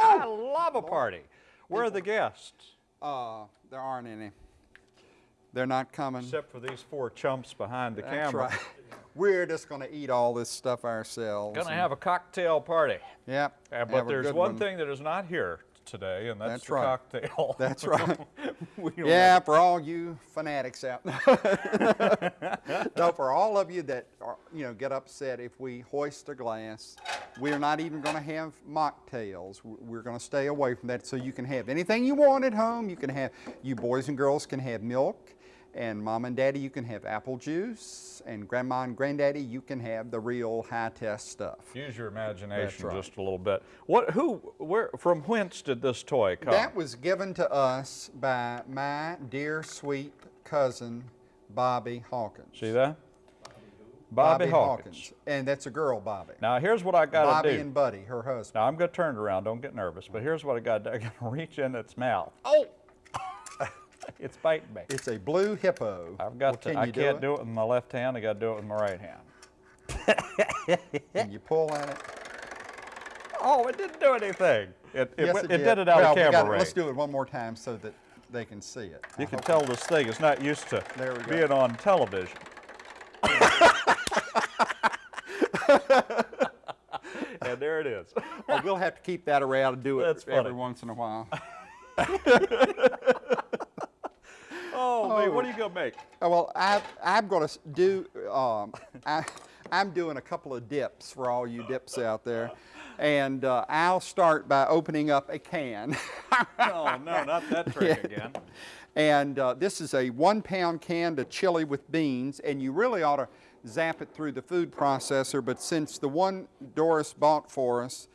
I love a party. I love a party. Where are the guests? Uh, there aren't any. They're not coming. Except for these four chumps behind the That's camera. right. We're just going to eat all this stuff ourselves. Gonna have a cocktail party. Yep. Uh, but there's good one thing that is not here today, and that's, That's the right. cocktail. That's right. Yeah, have- for all you fanatics out there. no, for all of you that are, you know get upset if we hoist a glass, we're not even going to have mocktails. We're going to stay away from that, so you can have anything you want at home. You can have, you boys and girls can have milk, and mom and daddy you can have apple juice, and grandma and granddaddy you can have the real high test stuff. Use your imagination right. just a little bit. What? Who? Where? From whence did this toy come? That was given to us by my dear sweet cousin Bobby Hawkins. See that? Bobby, Hawkins. Hawkins. And that's a girl, Bobby. Now here's what I got to do. Bobby and Buddy, her husband. now I'm going to turn it around. Don't get nervous. But here's what I got to do. I got to reach in its mouth. Oh! It's biting me. It's a blue hippo. I've got Well, to. can I can't do do it with my left hand. I got to do it with my right hand. it? Can you pull on it? Oh, it didn't do anything. It, it, yes, it, it did it out well, of camera range. Let's do it one more time so that they can see it. You I can tell this thing is not used to There we go. being on television. and there it is. Well, we'll have to keep that around and do it That's every funny. once in a while. What are you going to make? Oh, well, I, I'm going to do, um, I, I'm doing a couple of dips for all you dips out there. And uh, I'll start by opening up a can. Oh, no, not that trick again. And uh, this is a one pound can of chili with beans, and you really ought to zap it through the food processor, but since the one Doris bought for us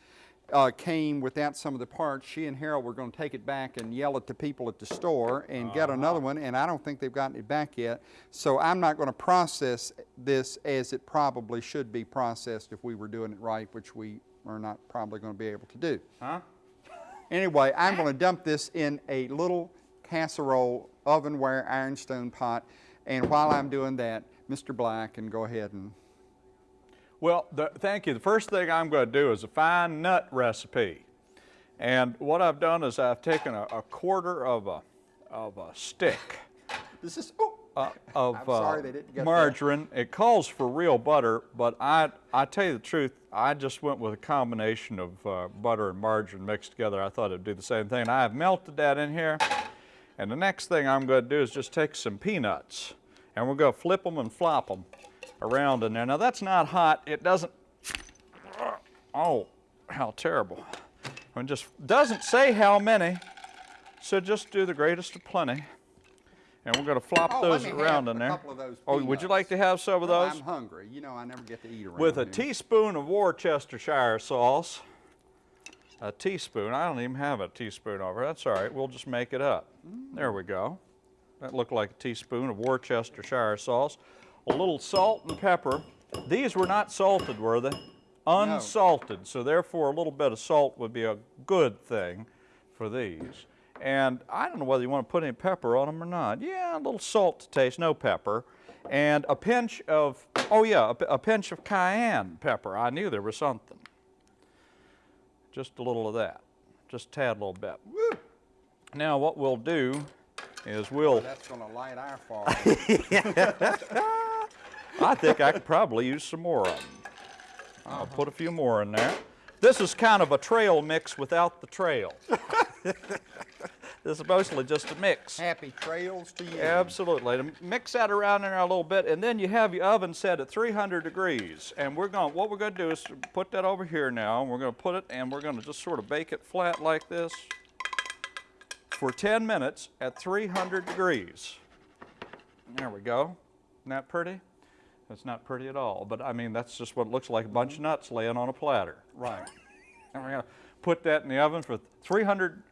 uh, came without some of the parts, she and Harold were going to take it back and yell at the people at the store and get another one, and I don't think they've gotten it back yet. So I'm not going to process this as it probably should be processed if we were doing it right, which we are not probably going to be able to do. Huh? Anyway, I'm going to dump this in a little casserole ovenware ironstone pot. And while I'm doing that, Mr. Black can go ahead and, Well, the, thank you. The first thing I'm going to do is a fine nut recipe. And what I've done is I've taken a, a quarter of a, of a stick this is, uh, of I'm sorry they didn't get that. margarine. It calls for real butter, but I, I tell you the truth, I just went with a combination of uh, butter and margarine mixed together. I thought it'd do the same thing. I have melted that in here. And the next thing I'm going to do is just take some peanuts and we're going to flip them and flop them around in there. Now that's not hot. It doesn't, oh, how terrible. It just doesn't say how many, so just do the greatest of plenty. And we're going to flop Oh, those around in there. couple of those oh, would you like to have some of those? I'm hungry. You know, I never get to eat around With a here. teaspoon of Worcestershire sauce. A teaspoon. I don't even have a teaspoon over. That's all right. We'll just make it up. There we go. That looked like a teaspoon of Worcestershire sauce. A little salt and pepper. These were not salted, were they? Unsalted. So therefore, a little bit of salt would be a good thing for these. And I don't know whether you want to put any pepper on them or not. Yeah, a little salt to taste, no pepper. And a pinch of, oh yeah, a pinch of cayenne pepper. I knew there was something. Just a little of that. Just tad a tad little bit. Now what we'll do is we'll, That's going to light our fire. I think I could probably use some more of them. I'll uh-huh. put a few more in there. This is kind of a trail mix without the trail. this is mostly just a mix. Happy trails to you. Absolutely. To mix that around in there a little bit, and then you have your oven set at 300 degrees. And we're going, what we're going to do is put that over here now, and we're going to put it, and we're going to just sort of bake it flat like this for 10 minutes at 300 degrees. There we go. Isn't that pretty? That's not pretty at all, but I mean, that's just what it looks like, a bunch of mm-hmm. nuts laying on a platter. Right. And we're going to put that in the oven for 300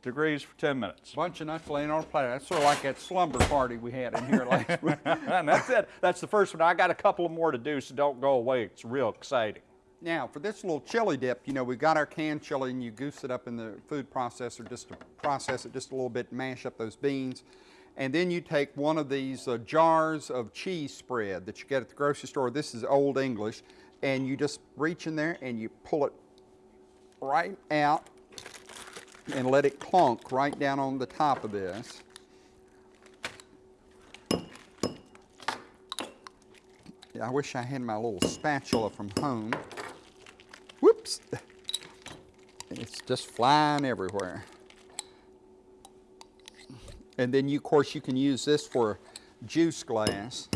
degrees for 10 minutes. Bunch of nuts laying on a platter. That's sort of like that slumber party we had in here last week. and that's it. That's the first one. I got a couple more to do, so don't go away. It's real exciting. Now, for this little chili dip, you know, we've got our canned chili and you goose it up in the food processor just to process it just a little bit, mash up those beans. And then you take one of these uh, jars of cheese spread that you get at the grocery store. This is Old English. And you just reach in there and you pull it right out and let it clunk right down on the top of this. I wish I had my little spatula from home. Whoops! It's just flying everywhere. And then you, of course, you can use this for juice glass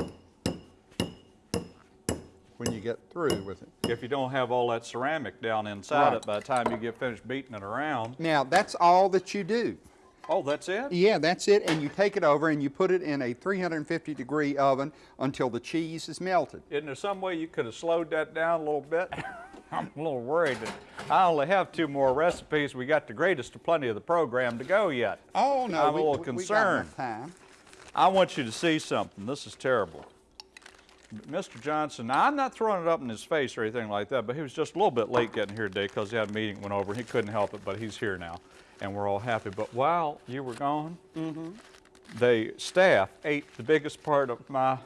when you get through with it. If you don't have all that ceramic down inside Right. it by the time you get finished beating it around. Now, that's all that you do. Oh, that's it? Yeah, that's it. And you take it over and you put it in a 350 degree oven until the cheese is melted. Isn't there some way you could have slowed that down a little bit? I'm a little worried that I only have two more recipes. We got the greatest of plenty of the program to go yet. Oh, no. I'm a little we- we got concerned. time. I want you to see something. This is terrible. Mr. Johnson, now I'm not throwing it up in his face or anything like that, but he was just a little bit late getting here today because he had a meeting went over. He couldn't help it, but he's here now, and we're all happy. But while you were gone, mm-hmm. the staff ate the biggest part of my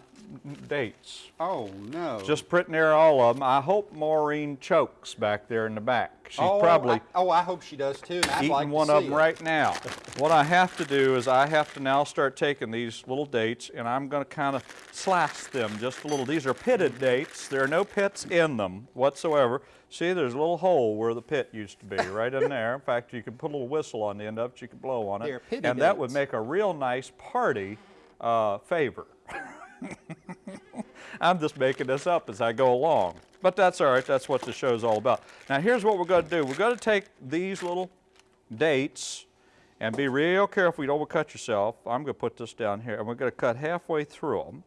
dates. Oh, no. Just pretty near all of them. I hope Maureen chokes back there in the back. She's oh, probably I, oh, I hope she does too. I'd eating like to one of them it. right now. What I have to do is I have to now start taking these little dates and I'm going to kind of slice them just a little. These are pitted dates. There are no pits in them whatsoever. See, there's a little hole where the pit used to be, right in there. In fact, you can put a little whistle on the end of it. You can blow on it. And that would make a real nice party uh, favor. I'm just making this up as I go along. But that's all right. That's what the show's all about. Now, here's what we're going to do. We're going to take these little dates and be real careful you don't overcut yourself. I'm going to put this down here, and we're going to cut halfway through them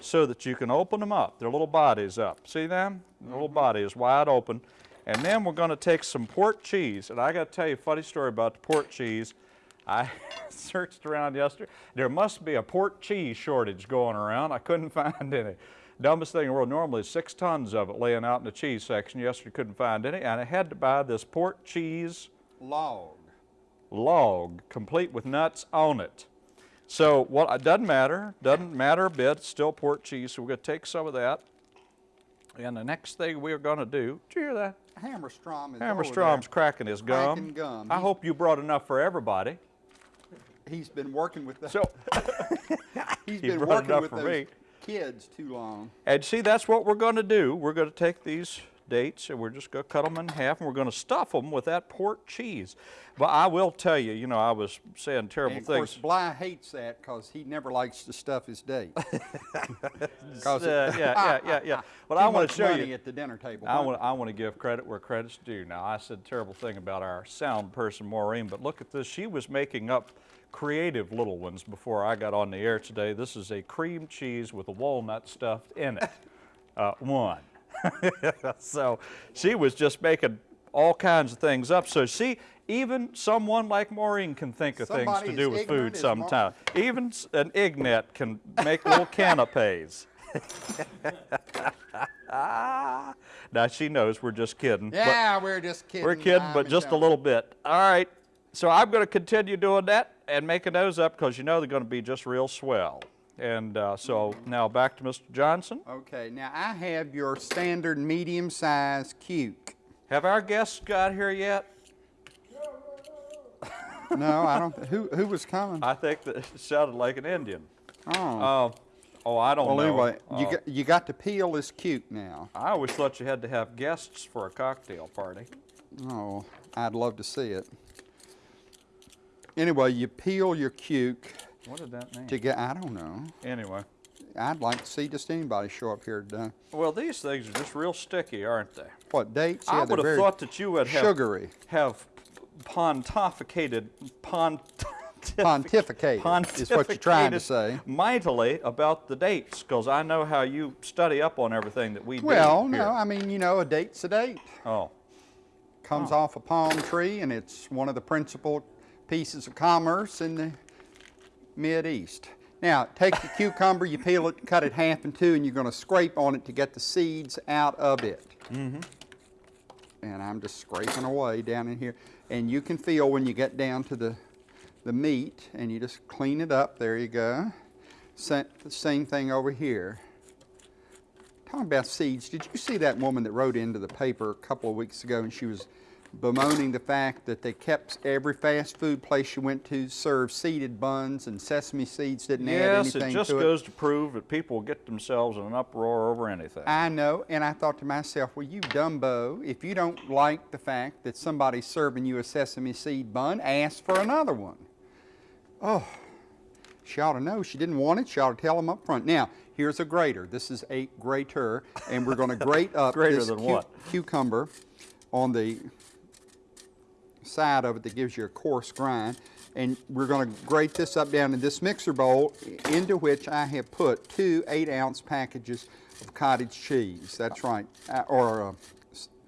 so that you can open them up. Their little bodies up. See them? The little mm-hmm. body is wide open. And then we're going to take some port cheese. And I got to tell you a funny story about the port cheese. I searched around yesterday. There must be a port cheese shortage going around. I couldn't find any. Dumbest thing in the world. Normally, six tons of it laying out in the cheese section. Yesterday, couldn't find any, and I had to buy this port cheese Log. log, complete with nuts on it. So what? It doesn't matter. Doesn't matter a bit. It's still port cheese. So we're going to take some of that. And the next thing we're going to do. Did you hear that? Hammerstrom is Hammerstrom's cracking his gum. Cracking gum. I hope you brought enough for everybody. He's been working with the, So, he's he been working with those me. kids too long. and see, that's what we're going to do. We're going to take these dates and we're just going to cut them in half and we're going to stuff them with that port cheese. But I will tell you, you know, I was saying terrible And of course, things. Bly hates that because he never likes to stuff his date. Uh, yeah, yeah, yeah, yeah. But I want to show you. at the dinner table. I want, I want to give credit where credit's due. Now, I said a terrible thing about our sound person, Maureen, but look at this. She was making up creative little ones before I got on the air today. This is a cream cheese with a walnut stuffed in it. Uh, one. so she was just making all kinds of things up. So see, even someone like Maureen can think of things to do with food sometimes. Even an ignat can make little canapes. now she knows we're just kidding. Yeah, we're just kidding. we're kidding, I'm but just a little bit. All right. So I'm going to continue doing that and making those up because you know they're going to be just real swell. And uh, so now back to Mr. Johnson. Okay, now I have your standard medium-sized cuke. Have our guests got here yet? No, I don't. Who who was coming? I think that it sounded like an Indian. Oh. Oh, oh, I don't well, know. anyway, you Oh. got you got to peel this cuke now. I always thought you had to have guests for a cocktail party. Oh, I'd love to see it. Anyway, you peel your cuke What did that mean? to get. I don't know. Anyway, I'd like to see just anybody show up here today. well, these things are just real sticky, aren't they? What dates? I would have thought that you would have sugary. have pontificated pont Pontificated is what you're trying to say. mightily about the dates because I know how you study up on everything that we do. Well, no, I mean you know a date's a date. Oh, Comes oh. off a palm tree, and it's one of the principal pieces of commerce in the Mid East. Now, take the cucumber, you peel it, cut it half in two, and you're going to scrape on it to get the seeds out of it. Mm-hmm. And I'm just scraping away down in here, and you can feel when you get down to the the meat, and you just clean it up. There you go. Same thing over here. Talking about seeds, did you see that woman that wrote into the paper a couple of weeks ago and she was bemoaning the fact that they kept every fast food place you went to served seeded buns and sesame seeds didn't add Yes, anything it just to it. goes to prove that people get themselves in an uproar over anything. I know, and I thought to myself, well, you dumbo, if you don't like the fact that somebody's serving you a sesame seed bun, ask for another one. Oh, she ought to know. She didn't want it. She ought to tell them up front. Now, here's a grater. This is a grater, and we're going to grate up Greater this than cu- what? cucumber on the side of it that gives you a coarse grind. And we're going to grate this up down in this mixer bowl into which I have put two eight ounce packages of cottage cheese. That's right. Uh, Or uh,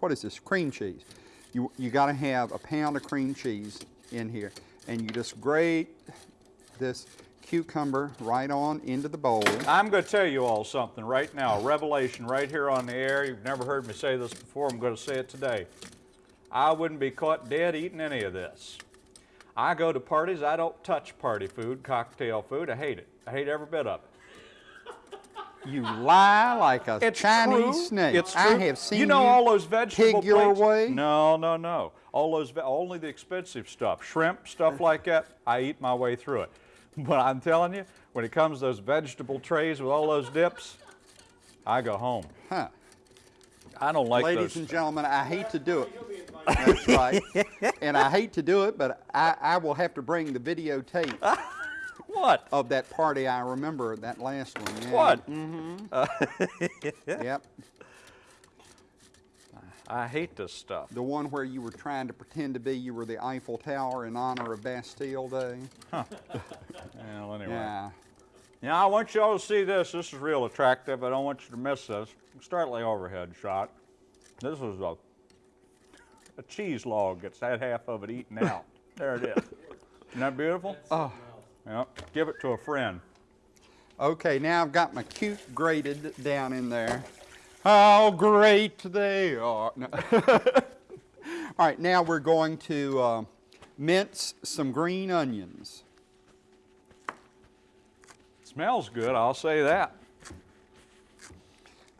what is this? Cream cheese. You, you got to have a pound of cream cheese in here. And you just grate this cucumber right on into the bowl. I'm going to tell you all something right now, a revelation right here on the air. You've never heard me say this before. I'm going to say it today. I wouldn't be caught dead eating any of this. I go to parties. I don't touch party food, cocktail food. I hate it. I hate every bit of it. You lie like a It's Chinese true. snake. It's true. I have seen you know all those vegetable pig your plates? way? No, no, no. All those only the expensive stuff, shrimp, stuff like that. I eat my way through it. But I'm telling you, when it comes to those vegetable trays with all those dips, I go home. Huh. I don't like Ladies those. and gentlemen, I hate to do it. That's right. and I hate to do it, but I, I will have to bring the videotape what? of that party. I remember that last one. Yeah. What? Mm-hmm. Uh, yep. I hate this stuff. The one where you were trying to pretend to be you were the Eiffel Tower in honor of Bastille Day. Well, anyway. Yeah. Now I want y'all to see this. This is real attractive. I don't want you to miss this. Start the overhead shot. This is a a cheese log. It's that half of it eaten out. there it is. Isn't that beautiful? Oh. Yep. Give it to a friend. Okay, now I've got my cute grated down in there. How great they are. No. All right, now we're going to uh, mince some green onions. Smells good. I'll say that.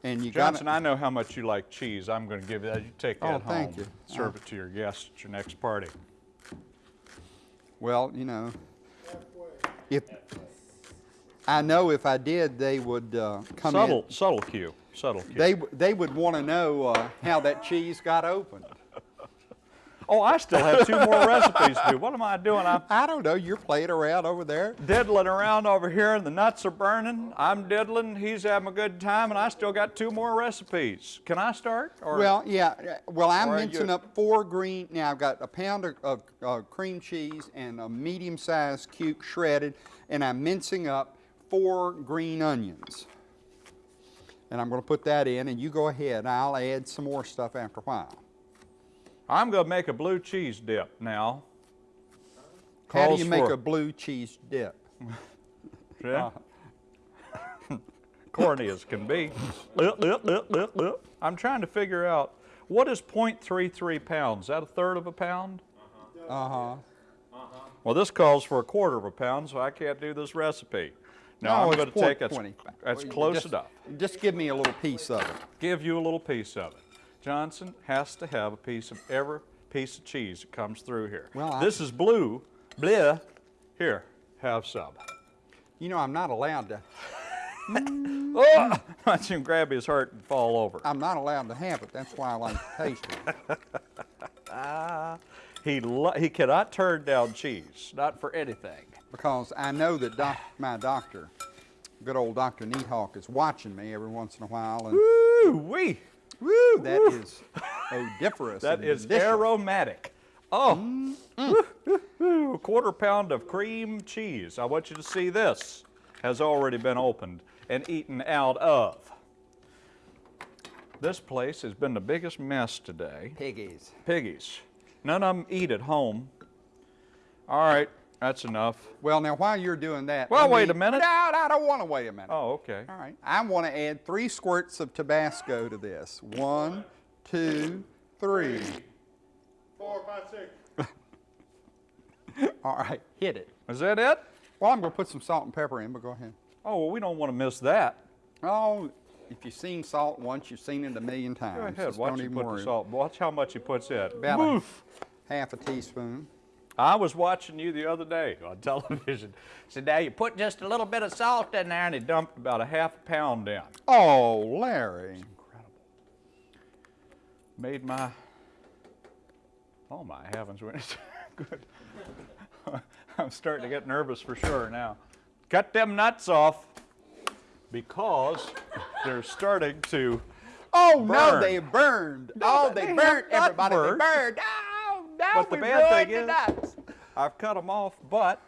And you got Johnson, I know how much you like cheese. I'm going to give you that. You take that Oh, home. thank you. Serve it to your guests at your next party. Well, you know, if I know if I did, they would uh, come subtle, in. subtle cue. Subtle cue. They they would want to know uh, how that cheese got opened. Oh, I still have two more recipes to do. What am I doing? I'm I don't know. You're playing around over there. diddling around over here and the nuts are burning. I'm diddling, he's having a good time, and I still got two more recipes. Can I start? Or Well, yeah. Well, I'm Or mincing up four green. Now I've got a pound of, of uh, cream cheese and a medium-sized cube shredded, and I'm mincing up four green onions. And I'm going to put that in, and you go ahead. I'll add some more stuff after a while. I'm going to make a blue cheese dip now. How do you make for- a blue cheese dip? Yeah. Corny as can be. Lip, lip, lip, lip, lip. I'm trying to figure out what is 0.33 pounds? Is that a third of a pound? Uh-huh. Well, this calls for a quarter of a pound, so I can't do this recipe. Now No, I'm it's going to take that's, 20. that's Well, close just- enough. Just give me a little piece of it. give you a little piece of it. Johnson has to have a piece of every piece of cheese that comes through here. Well, I- this is blue. Bleh. Here, have some. You know, I'm not allowed to. Oh! Watch him grab his heart and fall over. I'm not allowed to have it. That's why I like to taste it. He, he cannot turn down cheese, not for anything. because I know that doc, my doctor, good old Dr. Neathawk, is watching me every once in a while, and Woo wee! woo, that is odiferous. That is delicious. aromatic. Oh, mm-hmm. woo, woo. a quarter pound of cream cheese. I want you to see this has already been opened and eaten out of. This place has been the biggest mess today. Piggies. Piggies. None of them eat at home. All right, that's enough. Well, now while you're doing that, Well, wait me- a minute. No, I don't want to wait a minute. Oh, okay. All right. I want to add three squirts of Tabasco to this. One, two, three. Four, five, six. All right, hit it. Is that it? Well, I'm going to put some salt and pepper in, but go ahead. Oh, well, we don't want to miss that. Oh, if you've seen salt once, you've seen it a million times. Go ahead, Just watch don't even put worry. the salt. Watch how much he puts in. About a half a teaspoon. I was watching you the other day on television. Said, now you put just a little bit of salt in there, and he dumped about a half a pound in. Oh, Larry. Incredible. Made my, oh my heavens, good. I'm starting to get nervous for sure now. Cut them nuts off because they're starting to, Oh no, they burned. No, oh, they they burned everybody. burned. They burned. Oh no, But the bad thing the is- nuts. I've cut them off, but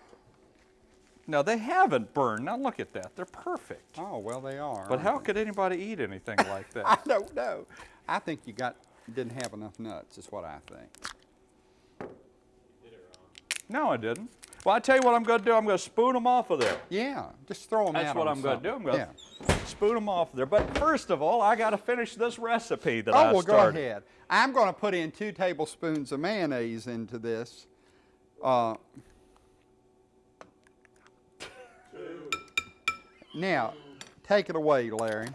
no, they haven't burned. Now look at that, they're perfect. Oh well, they are. But how could anybody eat anything like that? I don't know. I think you got didn't have enough nuts. Is what I think. No, I didn't. Well, I tell you what I'm going to do. I'm going to spoon them off of there. Yeah, just throw them That's out. what I'm going to do. I'm going Yeah. spoon them off of there. But first of all, I got to finish this recipe that Oh I well, go ahead. I'm going to put in two tablespoons of mayonnaise into this. Uh, now, take it away, Larry.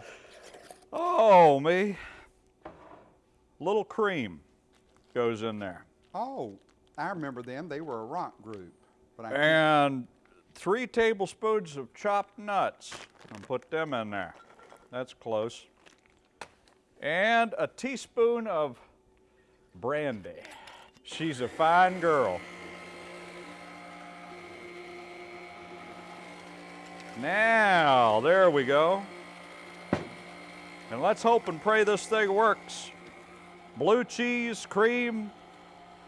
Oh, me. Little cream goes in there. Oh, I remember them. They were a rock group. And three tablespoons of chopped nuts. And put them in there. That's close. And a teaspoon of brandy. She's a fine girl. Now, there we go. And let's hope and pray this thing works. Blue cheese, cream,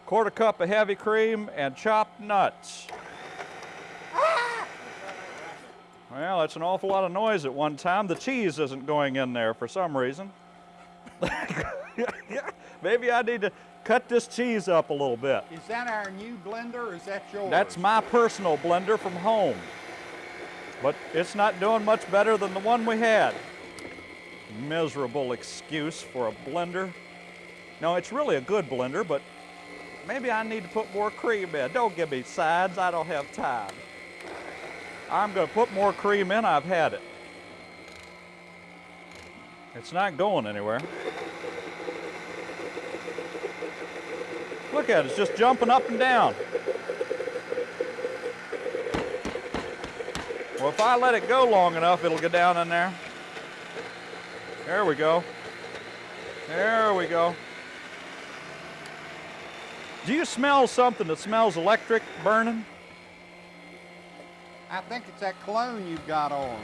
quarter cup of heavy cream, and chopped nuts. Well, that's an awful lot of noise at one time. The cheese isn't going in there for some reason. Maybe I need to cut this cheese up a little bit. Is that our new blender or is that yours? That's my personal blender from home. But it's not doing much better than the one we had. Miserable excuse for a blender. No, it's really a good blender, but maybe I need to put more cream in. Don't give me sides, I don't have time. I'm going to put more cream in, I've had it. It's not going anywhere. Look at it, it's just jumping up and down. Well, if I let it go long enough, it'll get down in there. There we go. There we go. Do you smell something that smells electric burning? I think it's that cologne you've got on.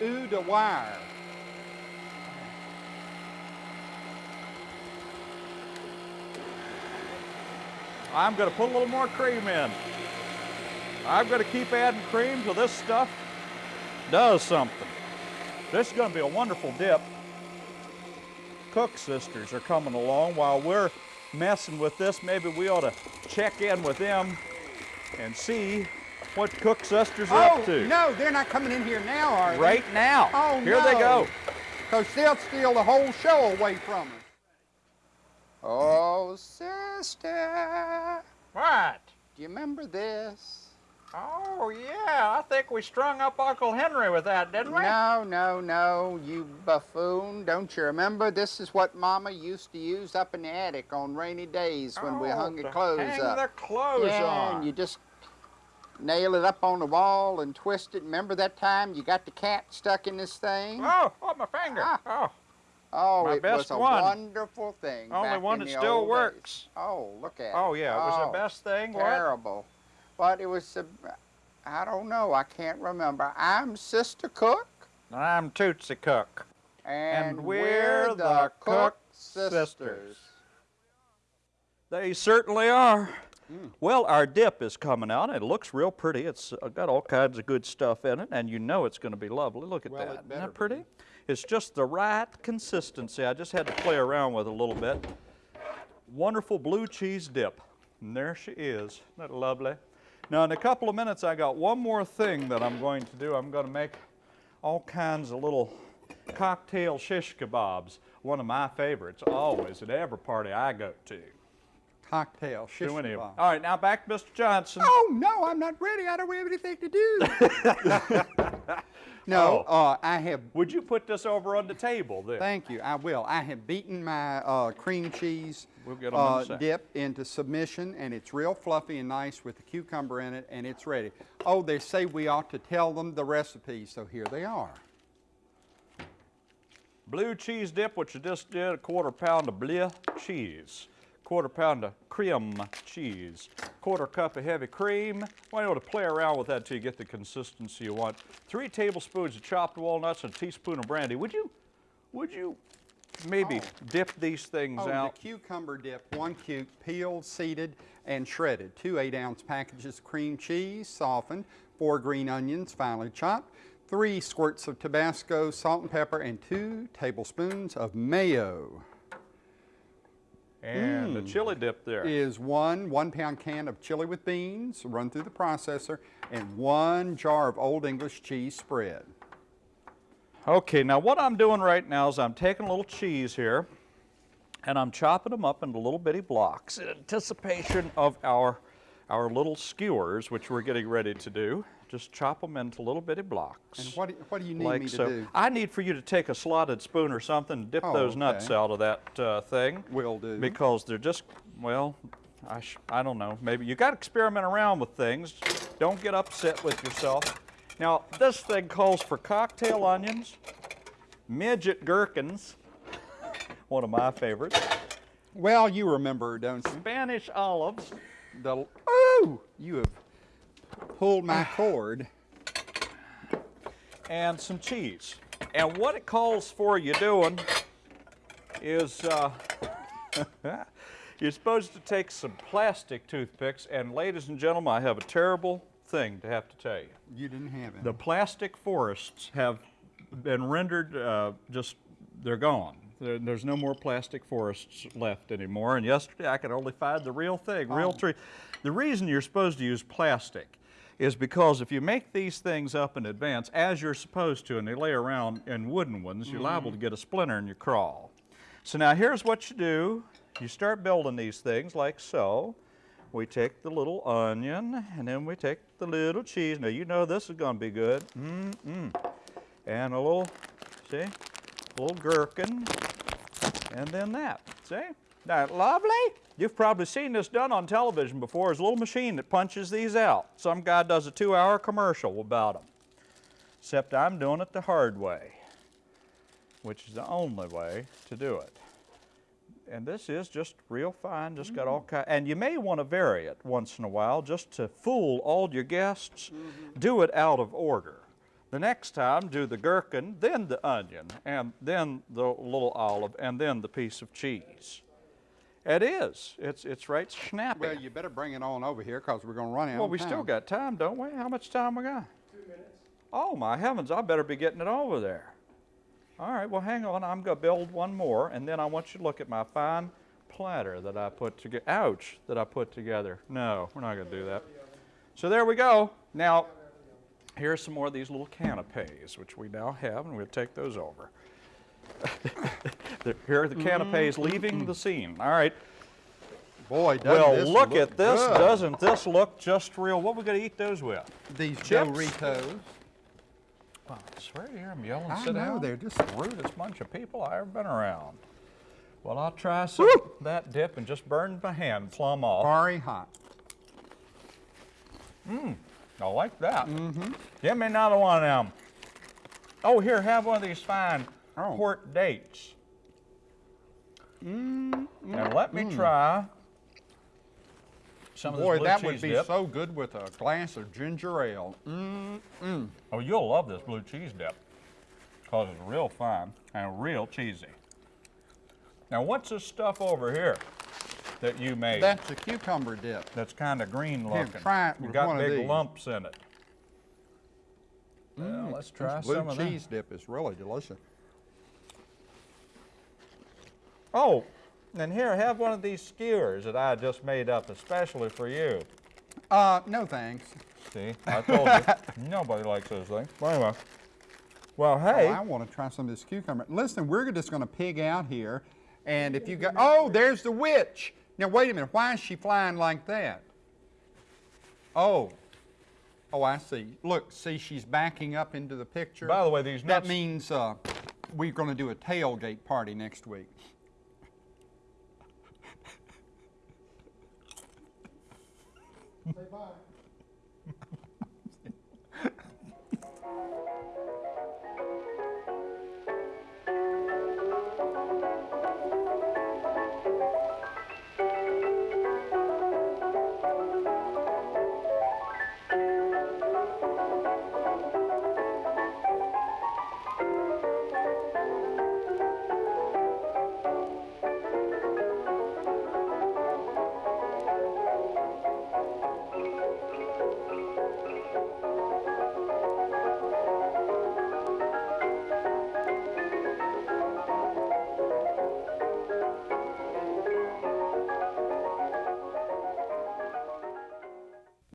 Ooh, the wire. I'm going to put a little more cream in. I'm going to keep adding cream till this stuff does something. This is going to be a wonderful dip. Cook sisters are coming along while we're messing with this. Maybe we ought to check in with them and see what Cook sisters are Oh, up to. no, they're not coming in here now, are they? Right now. Oh, Here they no. go. Because they'll steal the whole show away from us. Oh, sister, What? do you remember this? Oh, yeah. I think we strung up Uncle Henry with that, didn't we? No, no, no, you buffoon. Don't you remember? This is what Mama used to use up in the attic on rainy days when we Oh, hung the clothes hang up. the clothes yeah, on. and you just nail it up on the wall and twist it. Remember that time you got the cat stuck in this thing? Oh, oh, my finger. Ah. Oh, Oh, My it best was a one. wonderful thing. only one that still old days. works. Oh, look at it. Oh, yeah, it was Oh, the best thing. What? Terrible. But it was, a, I don't know, I can't remember. I'm Sister Cook, I'm Tootsie Cook. and, And we're the Cook sisters. They certainly are. Mm. Well, our dip is coming out. It looks real pretty. It's got all kinds of good stuff in it, and you know it's going to be lovely. Look at Well, that. Isn't that pretty? be. It's just the right consistency. I just had to play around with it a little bit. Wonderful blue cheese dip. And there she is. Isn't that lovely? Now, in a couple of minutes, I got one more thing that I'm going to do. I'm going to make all kinds of little cocktail shish kebabs. One of my favorites, always, at every party I go to. Cocktail, shish Do any kebab. All right, now back to Mr. Johnson. Oh, no, I'm not ready. I don't have anything to do. No, Oh. uh, I have, Would you put this over on the table then? thank you, I will. I have beaten my uh, cream cheese We'll get in uh, second. dip into submission, and it's real fluffy and nice with the cucumber in it, and it's ready. Oh, they say we ought to tell them the recipe, so here they are. Blue cheese dip, which you just did, a quarter pound of bleu cheese, quarter pound of cream cheese, quarter cup of heavy cream. Well, you want to play around with that till you get the consistency you want. Three tablespoons of chopped walnuts and a teaspoon of brandy. Would you, would you maybe oh. dip these things Oh, out? the cucumber dip, one cuke, peeled, seeded, and shredded. Two eight-ounce packages of cream cheese, softened. Four green onions, finely chopped. Three squirts of Tabasco, salt and pepper, and two tablespoons of mayo. And Mm. the chili dip there. Is one one-pound can of chili with beans, run through the processor, and one jar of Old English cheese spread. Okay, now what I'm doing right now is I'm taking a little cheese here and I'm chopping them up into little bitty blocks in anticipation of our, our little skewers, which we're getting ready to do. Just chop them into little bitty blocks. And what, do- what do you need like me to so. do? I need for you to take a slotted spoon or something, dip Oh, those nuts okay. out of that uh, thing. Will do. Because they're just, well, I, sh- I don't know. Maybe you got to experiment around with things. Don't get upset with yourself. Now, this thing calls for cocktail onions, midget gherkins, one of my favorites, Well, you remember, don't you? Spanish olives, The, oh, you have pulled my cord. and some cheese. And what it calls for you doing is uh, you're supposed to take some plastic toothpicks, and ladies and gentlemen, I have a terrible thing to have to tell you. You didn't have it. The plastic forests have been rendered uh, just, they're gone. There, there's no more plastic forests left anymore. And yesterday I could only find the real thing, real Oh. tree. The reason you're supposed to use plastic is because if you make these things up in advance, as you're supposed to, and they lay around in wooden ones, you're mm-hmm. liable to get a splinter in your crawl. So now here's what you do. You start building these things like so. We take the little onion, and then we take the little cheese. Now you know this is gonna be good. Mm-mm. And a little, see, a little gherkin, and then that, see? That lovely. You've probably seen this done on television before. There's a little machine that punches these out. Some guy does a two-hour commercial about them. Except I'm doing it the hard way, which is the only way to do it. And this is just real fine, just got all kind, and you may want to vary it once in a while just to fool all your guests. Mm-hmm. Do it out of order. The next time, do the gherkin, then the onion, and then the little olive, and then the piece of cheese. It is. It's it's right snappy. Well, you better bring it on over here because we're going to run out Well, we time. still got time, don't we? How much time we got? Two minutes. Oh my heavens! I better be getting it over there. All right. Well, hang on. I'm gonna build one more, and then I want you to look at my fine platter that I put together. Ouch! That I put together. No, we're not gonna do that. So there we go. Now, here's some more of these little canapes, which we now have, and we'll take those over. Here are the mm-hmm, canapes leaving mm-hmm. the scene. All right. Boy, doesn't Well, this look at this. good. Doesn't this look just real? What we gonna eat those with? These chips? Doritos. Well, I swear to you, I'm yelling, I sit know, down. they're just- the rudest bunch of people I ever been around. Well, I'll try some of that dip and just burn my hand plumb off. Very hot. Mm. I like that. Mm-hmm. Give me another one of them. Oh, here, have one of these fine Oh. port dates. Mm, and let me try some of Boy, that would be dip. so good with a glass of ginger ale. Oh, you'll love this blue cheese dip because it's real fine and real cheesy. Now, what's this stuff over here that you made That's a cucumber dip. that's kind of green Here, looking? try it you got big lumps in it. well, let's try blue some of that. cheese dip is really delicious. Oh, and here, I have one of these skewers that I just made up especially for you. Uh, no thanks. See, I told you, nobody likes those things. Well, anyway. Well, Oh, hey, I want to try some of this cucumber. Listen, we're just going to pig out here, and if you got, oh, there's the witch. Now wait a minute, why is she flying like that? Oh, Oh, I see. Look, see, she's backing up into the picture. By the way, these That means uh, we're going to do a tailgate party next week. Say bye.